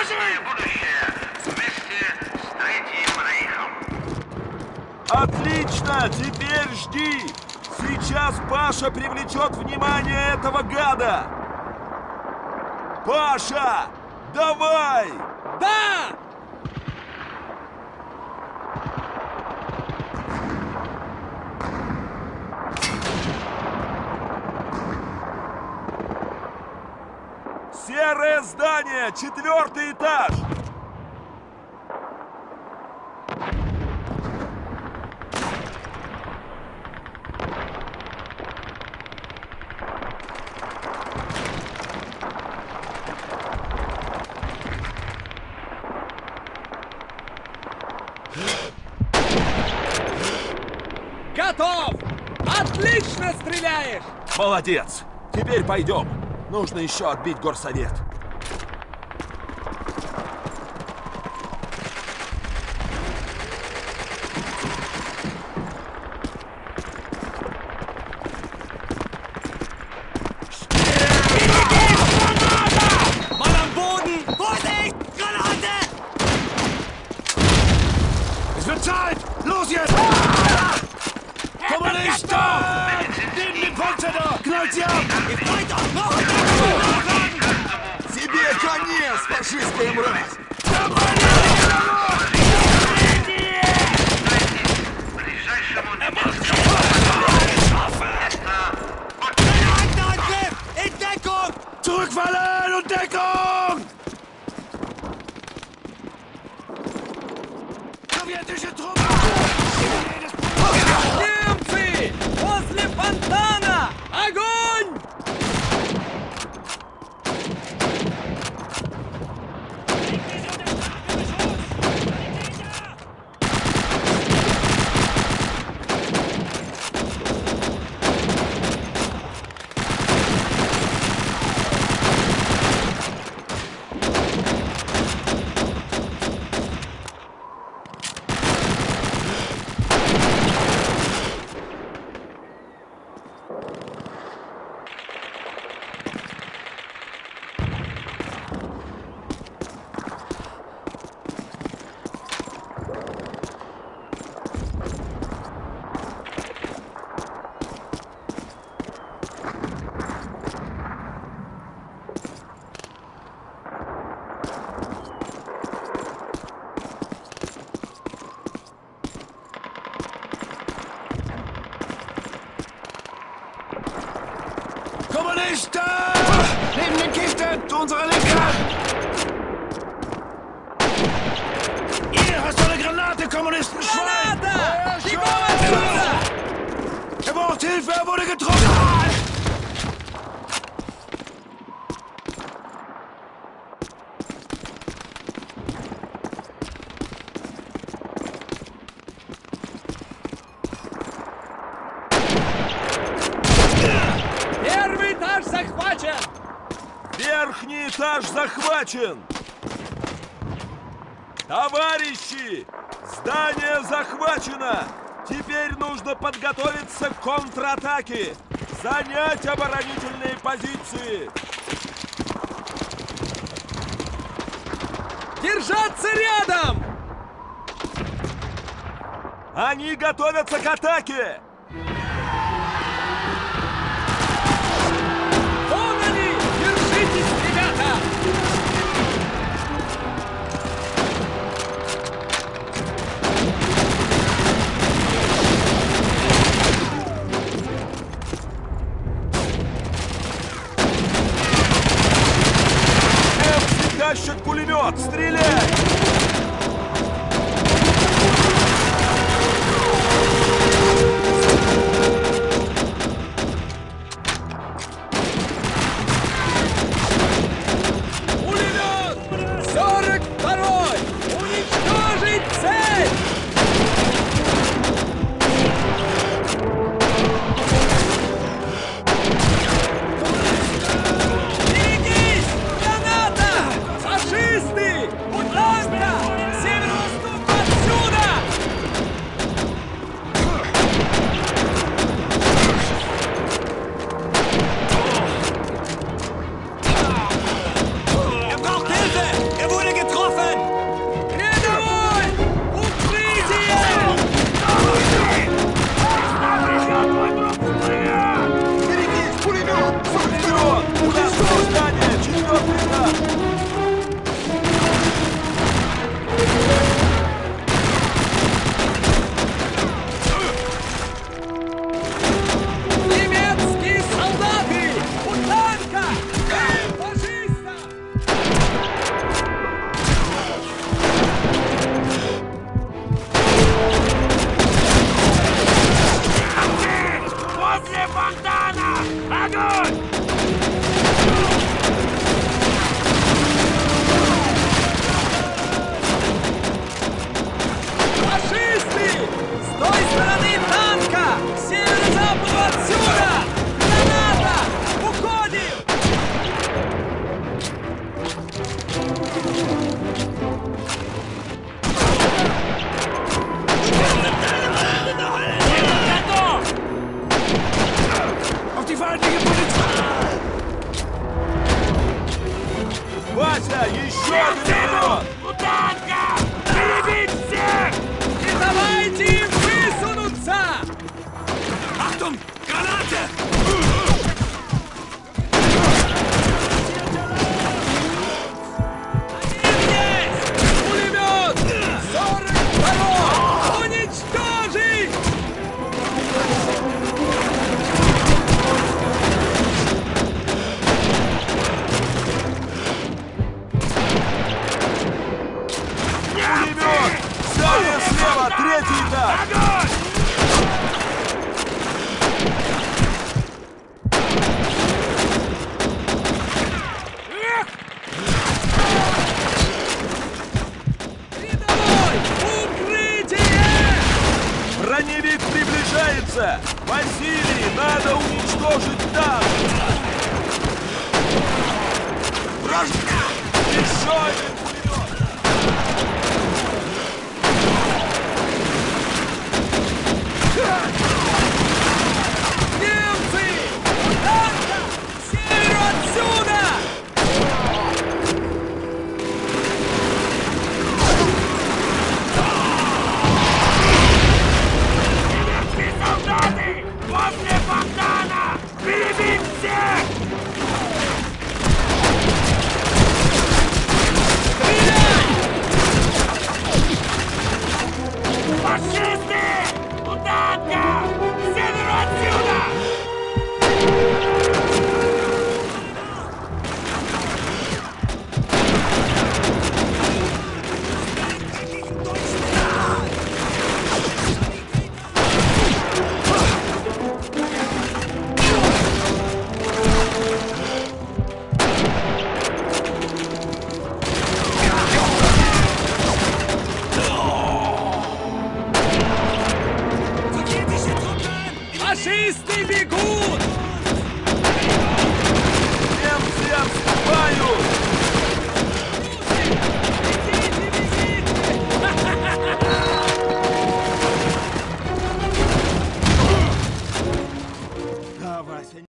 Подсказывай! будущее вместе с Третьим Рейхом. Отлично! Теперь жди! Сейчас Паша привлечет внимание этого гада! Паша! Давай! Да! Серое здание! Четвертый этаж! Готов! Отлично стреляешь! Молодец! Теперь пойдем. Нужно еще отбить горсовет. Kommunisten! Neben dem Panzer da! Knallt sie ab! Geht weiter! Noch! Тебе конец, фашистская мразь! Kommunisten! Schwein! Granata! Euer Die Schwein! Bombenschütze! Er braucht Hilfe! Er wurde getroffen! Первый этаж захвачен! Верхний этаж захвачен! Товарищи! Здание захвачено! Теперь нужно подготовиться к контратаке! Занять оборонительные позиции! Держаться рядом! Они готовятся к атаке! Катя! Еще вперед! Куда? Давайте не так! Огонь! Броневик приближается! Василий, надо уничтожить танк! Вражда! Еще один